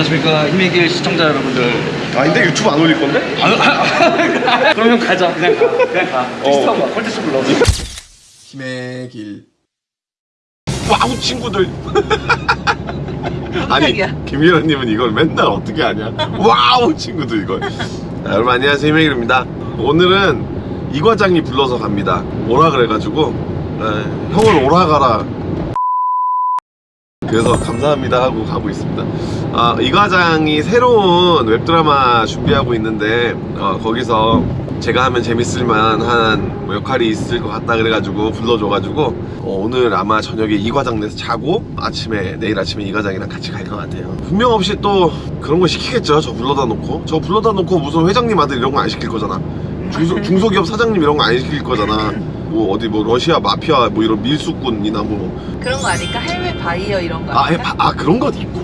안녕하십니까. 힘의 길 시청자 여러분들. 아닌데 유튜브 안 올릴 건데? 아, 아, 아, 그럼 형 가자. 그냥 가. 그냥 가. 어. 비슷한 거 콜테스 불러. 힘의 길. 와우 친구들. 아니. 김일원님은 이걸 맨날 어떻게 하냐. 와우 친구들 이걸. 자, 여러분 안녕하세요. 힘의 길입니다. 오늘은 이 과장이 불러서 갑니다. 오라 그래가지고 에, 형을 오라 가라 그래서 감사합니다 하고 가고 있습니다. 아, 이 과장이 새로운 웹드라마 준비하고 있는데 어, 거기서 제가 하면 재밌을 만한 뭐 역할이 있을 것 같다 그래가지고 불러줘가지고 어, 오늘 아마 저녁에 이 과장에서 자고 아침에 내일 아침에 이 과장이랑 같이 갈 것 같아요. 분명 없이 또 그런 거 시키겠죠? 저 불러다 놓고? 저 불러다 놓고 무슨 회장님 아들 이런 거 안 시킬 거잖아. 중소, 중소기업 사장님 이런 거 안 시킬 거잖아 뭐 어디 뭐 러시아 마피아 뭐 이런 밀수꾼이나 뭐 그런 거 아닐까? 해외 바이어 이런 거 아, 해, 아닐까? 바- 아 그런 것도 있고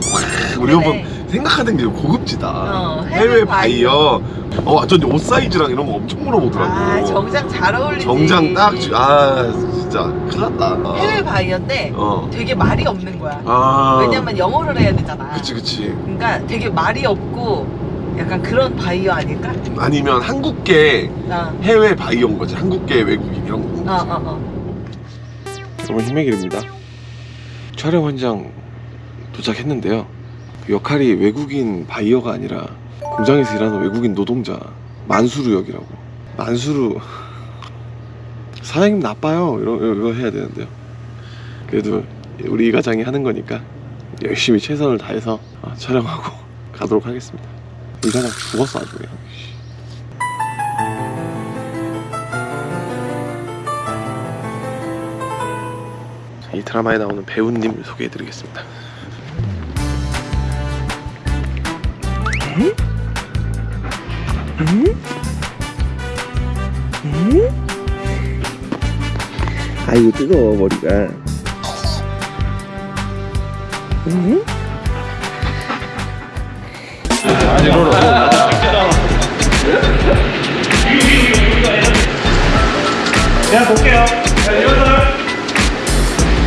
우리 그래. 한번 생각하는 게 고급지다. 어, 해외, 해외 바이어. 어. 완전 옷 사이즈랑 이런 거 엄청 물어보더라고. 아 정장 잘 어울리지. 정장 딱 주- 아 진짜 큰일 났다. 해외 바이어인데 어. 되게 말이 없는 거야. 아. 왜냐면 영어를 해야 되잖아. 그치 그치. 그러니까 되게 말이 없고 약간 그런 바이어 아닐까? 아니면 한국계 어, 해외 바이어인 거지. 한국계 외국인 이런 거. 어, 어, 어. 여러분 힘의 길입니다. 촬영 현장 도착했는데요. 그 역할이 외국인 바이어가 아니라 공장에서 일하는 외국인 노동자 만수르 역이라고. 만수르 사장님 나빠요. 이런 이거 해야 되는데요. 그래도 우리 이 과장이 하는 거니까 열심히 최선을 다해서 어, 촬영하고 가도록 하겠습니다 이 과장 죽었어 아주 그냥 이 드라마에 나오는 배우님 소개해드리겠습니다. 아이고 뜨거워 머리가. 그냥 볼게요. 자, 이것을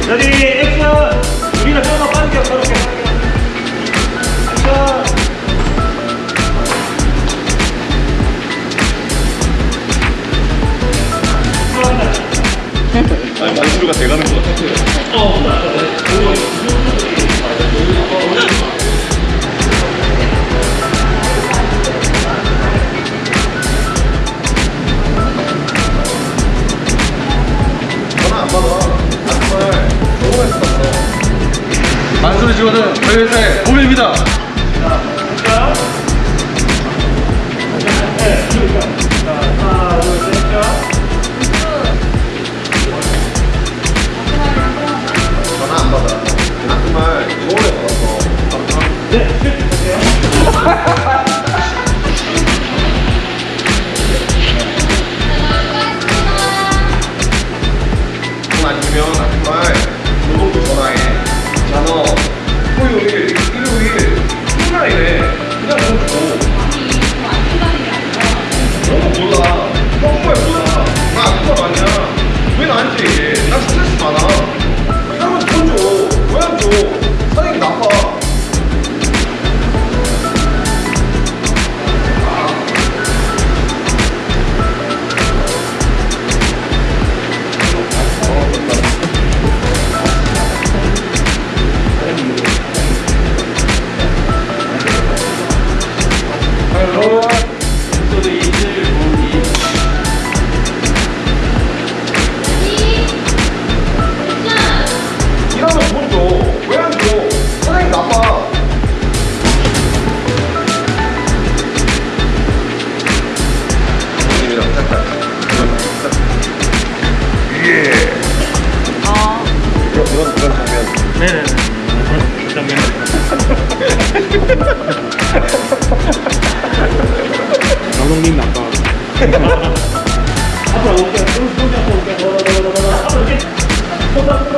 여기 액션 우리는 좀더 빠르게 빠르게 액션 아니 만수르가 돼가는 것 같아요. 전 저희 회사의 고객입니다 감독님 나빠 앞으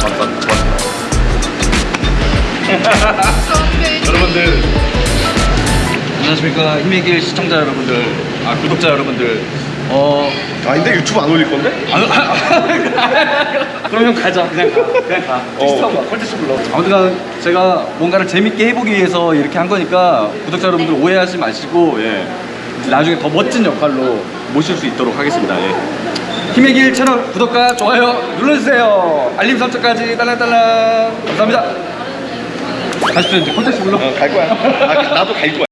감사합니다. 여러분들 안녕하십니까. 힘의 길 시청자 여러분들 아 구독자 여러분들. 어 아닌데 유튜브 안 올릴 건데? 그럼 형 가자. 그냥 가. 그냥 가. 타고 가 콜택시 불러 아무튼 제가 뭔가를 재밌게 해보기 위해서 이렇게 한 거니까 구독자 여러분들 오해하지 마시고 예. 나중에 더 멋진 역할로 모실 수 있도록 하겠습니다. 예. 힘의 길 채널 구독과 좋아요 눌러주세요. 알림 설정까지 딸랑딸랑. 감사합니다. 가십시오 이제. 콘텐츠 불러. 갈 거야. 아, 나도 갈 거야.